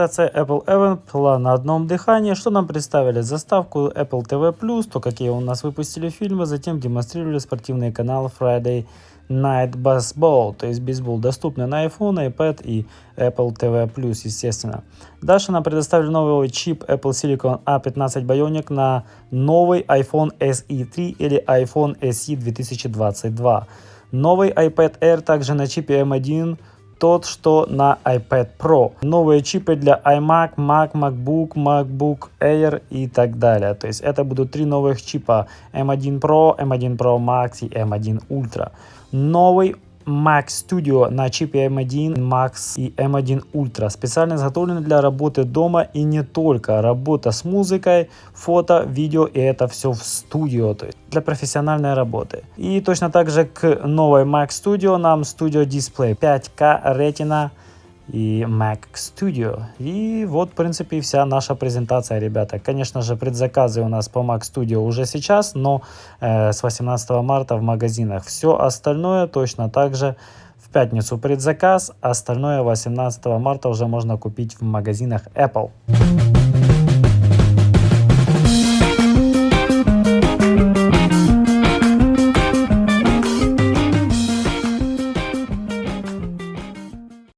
Презентация Apple Event была на одном дыхании, что нам представили заставку Apple TV+, то какие у нас выпустили фильмы, затем демонстрировали спортивный канал Friday Night Baseball, то есть бейсбол, доступный на iPhone, iPad и Apple TV+, естественно. Дальше нам предоставили новый чип Apple Silicon A15 Bionic на новый iPhone SE 3 или iPhone SE 2022. Новый iPad Air также на чипе M1 тот, что на iPad Pro. Новые чипы для iMac, Mac, MacBook, MacBook Air и так далее. То есть это будут три новых чипа M1 Pro, M1 Pro Max и M1 Ultra. Новый Mac Studio на чипе M1 Max и M1 Ultra. Специально изготовлены для работы дома и не только. Работа с музыкой, фото, видео и это все в студио, то есть для профессиональной работы. И точно так же к новой Mac Studio нам Studio Display 5K Retina и Mac Studio. И вот, в принципе, вся наша презентация, ребята. Конечно же, предзаказы у нас по Mac Studio уже сейчас, но э, с 18 марта в магазинах. Все остальное точно так же в пятницу предзаказ, остальное 18 марта уже можно купить в магазинах Apple.